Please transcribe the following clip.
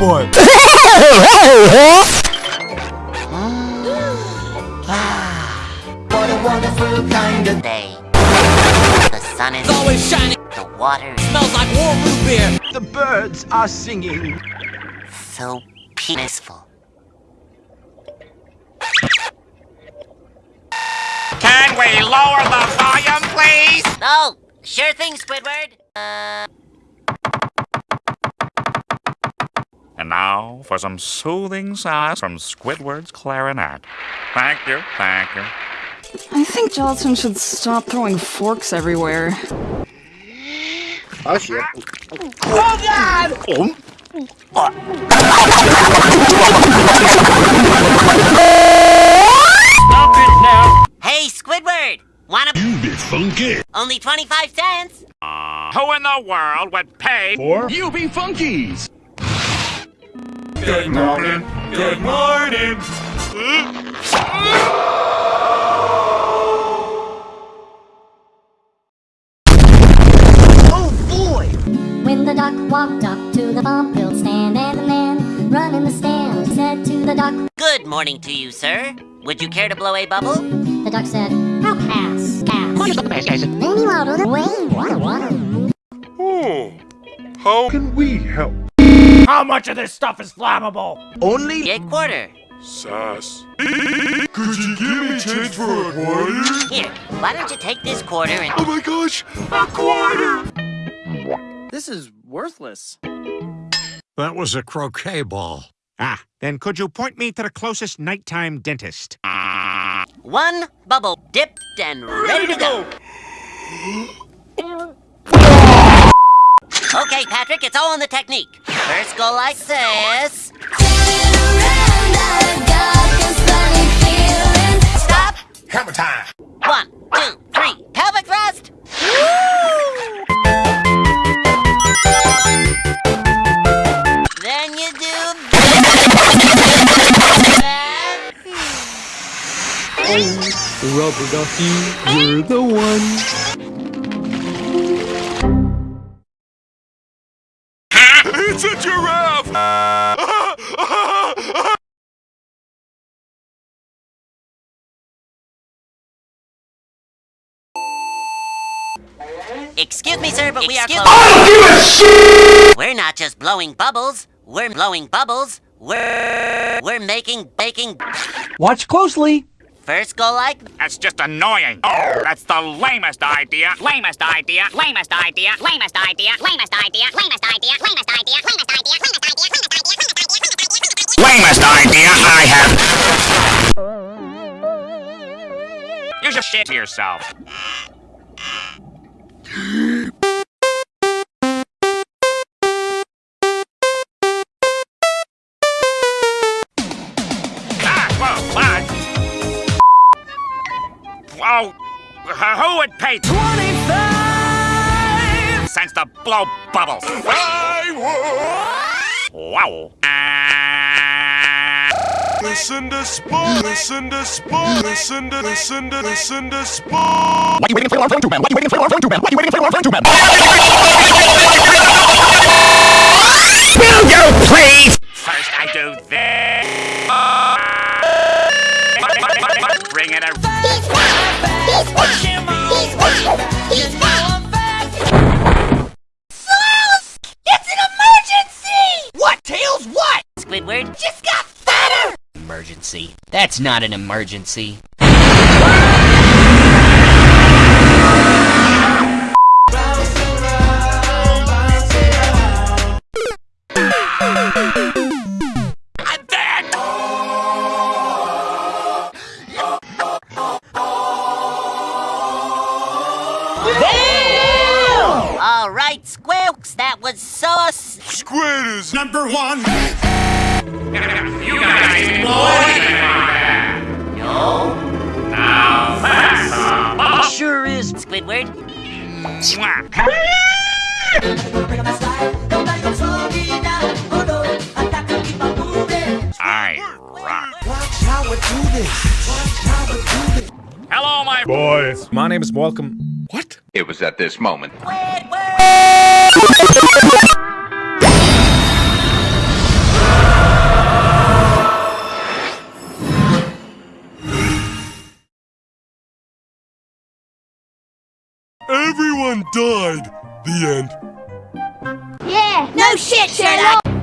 butt. What a wonderful kind of day. The sun is always shining. the water Smells like warm root beer. The birds are singing. so peaceful. Can we lower the volume, please? Oh, sure thing, Squidward. Uh, now for some soothing sighs from Squidward's clarinet. Thank you, thank you. I think Jellison should stop throwing forks everywhere. Oh shit. Oh god! hey, Squidward! Wanna You be funky. only 25 cents? Uh, who in the world would pay Or you be funkies. Good morning. Good morning. Oh boy! When the duck walked up to the bump hill stand and the man running the stand said to the duck, Good morning to you, sir. Would you care to blow a bubble? the duck said, I'll pass, pass. Then he waddled away, waddle, waddle. Oh, how can we help? How much of this stuff is flammable? Only A quarter. Sass. Could you give me change for a quarter? Here, why don't you take this quarter and... Oh my gosh, a quarter! this is worthless. That was a croquet ball. Ah, then could you point me to the closest nighttime dentist? One bubble dipped and ready to go. Okay, Patrick, it's all in the technique. First go like this. Stop. Hammer time. One, two, three. Pelvic thrust. Then you do that. Rubber ducky, you're the one. Excuse me, sir, but we are closed. I don't give a shit! We're not just blowing bubbles. We're blowing bubbles. We're we're making baking. Watch closely. First go like That's just annoying. Oh, That's the lamest idea. Lamest idea. Lamest idea. Lamest idea. Lamest idea. Lamest idea. Lamest idea. Lamest idea. Lamest idea. Lamest idea Lamest idea lamest idea lamest idea I have. You should shit to yourself. Ah, uh, who would pay 25 cents to blow bubbles? I Wow. Listen to Spawn, listen to Spawn, listen to, listen to, listen to. What are you waiting for our phone to man? What are you waiting for our phone to man? Are you waiting for our phone to man? That's not an emergency. I'm that was sauce. is number one. You guys boy. No. Now that's a Sure is, Squidward. I rock. Watch how we do this. Watch how we do this. Hello, my boys. My name is Welcome. What? It was at this moment. Squidward! Everyone died. The end. Yeah. No shit, Sherlock.